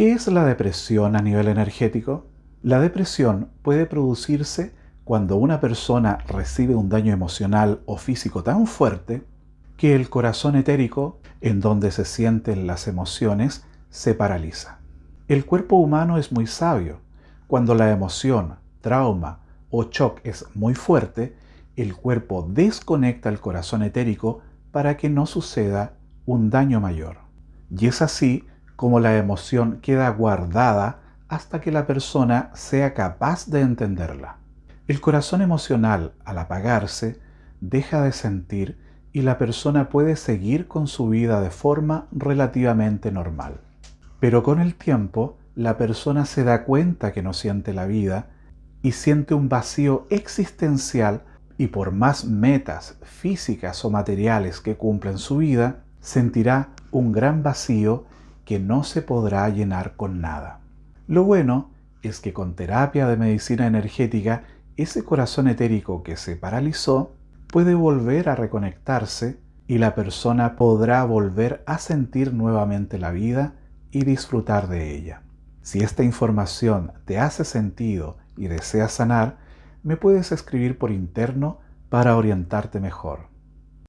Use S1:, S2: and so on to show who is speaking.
S1: ¿Qué es la depresión a nivel energético? La depresión puede producirse cuando una persona recibe un daño emocional o físico tan fuerte que el corazón etérico, en donde se sienten las emociones, se paraliza. El cuerpo humano es muy sabio. Cuando la emoción, trauma o shock es muy fuerte, el cuerpo desconecta el corazón etérico para que no suceda un daño mayor. Y es así como la emoción queda guardada hasta que la persona sea capaz de entenderla. El corazón emocional, al apagarse, deja de sentir y la persona puede seguir con su vida de forma relativamente normal. Pero con el tiempo, la persona se da cuenta que no siente la vida y siente un vacío existencial y por más metas físicas o materiales que cumpla en su vida, sentirá un gran vacío que no se podrá llenar con nada. Lo bueno es que con terapia de medicina energética, ese corazón etérico que se paralizó puede volver a reconectarse y la persona podrá volver a sentir nuevamente la vida y disfrutar de ella. Si esta información te hace sentido y deseas sanar, me puedes escribir por interno para orientarte mejor.